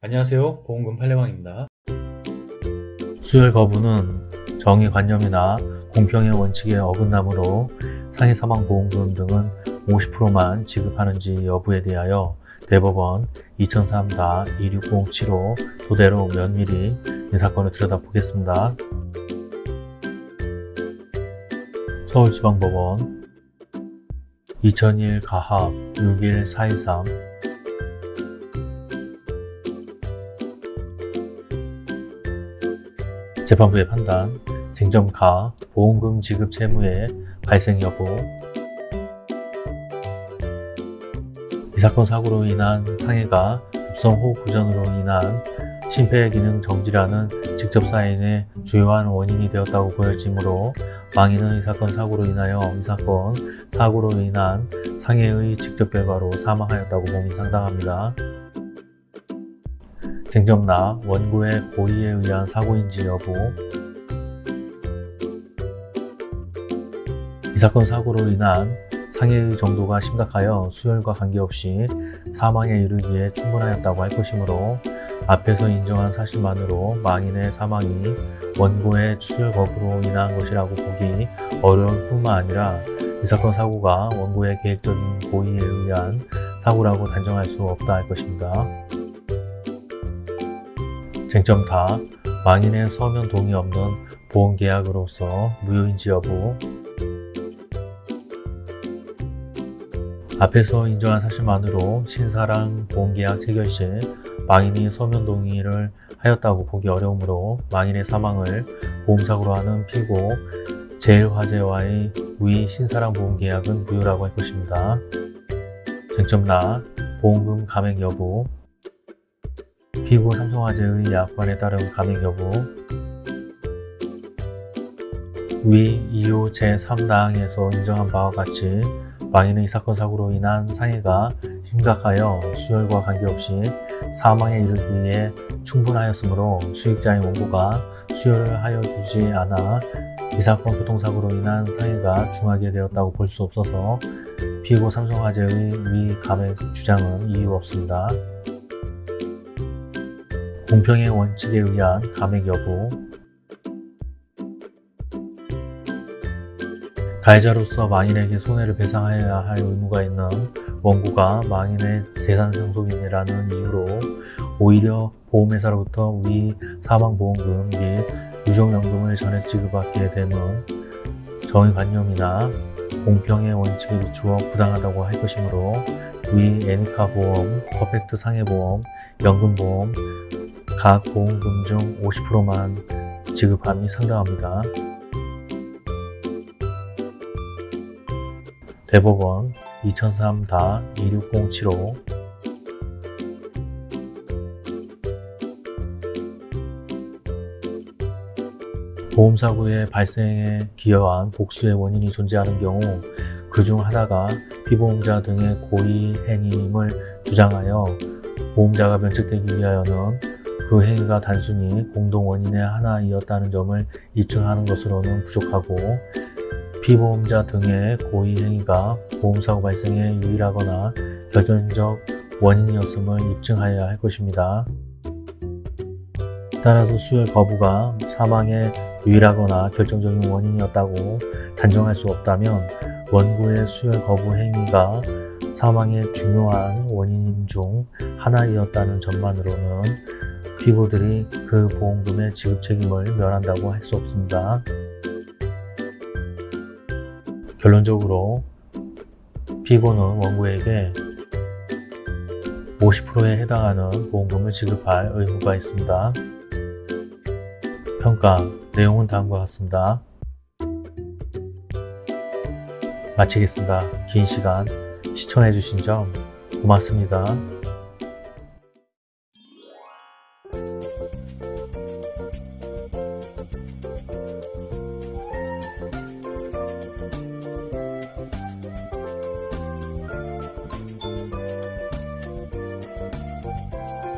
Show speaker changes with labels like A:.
A: 안녕하세요 보험금 판례방입니다 수혈 거부는 정의관념이나 공평의 원칙에 어긋나므로 상해사망보험금 등은 50%만 지급하는지 여부에 대하여 대법원 2003-26075 도대로 면밀히 이 사건을 들여다보겠습니다. 서울지방법원 2001 가합 61423 재판부의 판단, 쟁점 가, 보험금 지급 채무의 발생 여부 이 사건 사고로 인한 상해가 급성호흡 부전으로 인한 심폐기능 정지라는 직접 사인의 주요한 원인이 되었다고 보여지므로 망인은 이 사건 사고로 인하여 이 사건 사고로 인한 상해의 직접 결과로 사망하였다고 봄이 상당합니다. 쟁점나 원고의 고의에 의한 사고인지 여부 이 사건 사고로 인한 상해의 정도가 심각하여 수혈과 관계없이 사망에 이르기에 충분하였다고 할 것이므로 앞에서 인정한 사실만으로 망인의 사망이 원고의 수혈 거부로 인한 것이라고 보기 어려울 뿐만 아니라 이 사건 사고가 원고의 계획적인 고의에 의한 사고라고 단정할 수 없다 할 것입니다. 쟁점 다 망인의 서면 동의 없는 보험계약으로서 무효인지 여부 앞에서 인정한 사실만으로 신사랑 보험계약 체결 시 망인이 서면 동의를 하였다고 보기 어려우므로 망인의 사망을 보험사고로 하는 피고 제일화재와의 위 신사랑 보험계약은 무효라고 할 것입니다. 쟁점 나 보험금 감액 여부 피고 삼성화재의 약관에 따른 감액 여부 위 2호 제3당에서 인정한 바와 같이 망인의 이 사건 사고로 인한 상해가 심각하여 수혈과 관계없이 사망에 이르기에 충분하였으므로 수익자인 원고가 수혈을 하여 주지 않아 이 사건 교통사고로 인한 상해가 중하게 되었다고 볼 수 없어서 피고 삼성화재의 위 감액 주장은 이유 없습니다. 공평의 원칙에 의한 감액 여부. 가해자로서 망인에게 손해를 배상해야 할 의무가 있는 원고가 망인의 재산 상속인이라는 이유로 오히려 보험회사로부터 위 사망보험금 및 유종연금을 전액 지급받게 되면 정의관념이나 공평의 원칙에 비추어 부당하다고 할 것이므로 위 애니카 보험, 퍼펙트 상해보험, 연금보험 각 보험금 중 50%만 지급함이 상당합니다. 대법원 2003-26075 보험사고의 발생에 기여한 복수의 원인이 존재하는 경우 그 중 하나가 피보험자 등의 고의 행위임을 주장하여 보험자가 면책되기 위하여는 그 행위가 단순히 공동 원인의 하나이었다는 점을 입증하는 것으로는 부족하고 피보험자 등의 고의 행위가 보험사고 발생에 유일하거나 결정적 원인이었음을 입증하여야 할 것입니다. 따라서 수혈 거부가 사망의 유일하거나 결정적인 원인이었다고 단정할 수 없다면 원고의 수혈 거부 행위가 사망의 중요한 원인 중 하나이었다는 점만으로는 피고들이 그 보험금의 지급 책임을 면한다고 할 수 없습니다. 결론적으로 피고는 원고에게 50%에 해당하는 보험금을 지급할 의무가 있습니다. 평가 내용은 다음과 같습니다. 마치겠습니다. 긴 시간 시청해주신 점 고맙습니다.